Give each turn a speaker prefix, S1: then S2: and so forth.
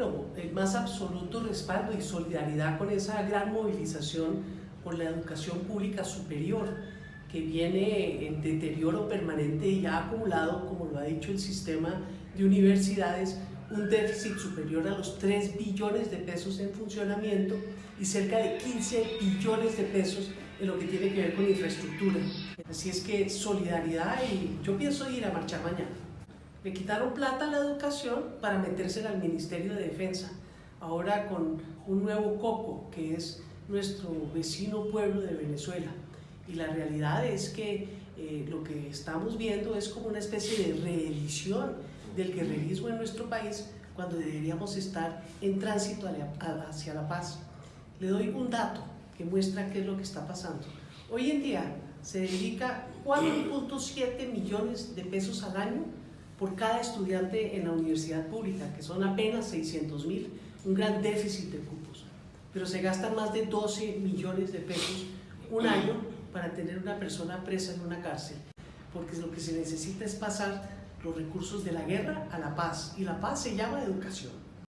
S1: bueno, el más absoluto respaldo y solidaridad con esa gran movilización por la educación pública superior que viene en deterioro permanente y ha acumulado, como lo ha dicho el sistema de universidades, un déficit superior a los 3 billones de pesos en funcionamiento y cerca de 15 billones de pesos en lo que tiene que ver con infraestructura. Así es que solidaridad y yo pienso ir a marchar mañana. Le quitaron plata a la educación para metérsela al Ministerio de Defensa, ahora con un nuevo coco que es nuestro vecino pueblo de Venezuela. Y la realidad es que eh, lo que estamos viendo es como una especie de reedición del guerrerismo en nuestro país cuando deberíamos estar en tránsito hacia la paz. Le doy un dato que muestra qué es lo que está pasando. Hoy en día se dedica 4.7 millones de pesos al año por cada estudiante en la universidad pública, que son apenas 600 mil, un gran déficit de cupos. Pero se gastan más de 12 millones de pesos un año para tener una persona presa en una cárcel, porque lo que se necesita es pasar los recursos de la guerra a la paz, y la paz se llama educación.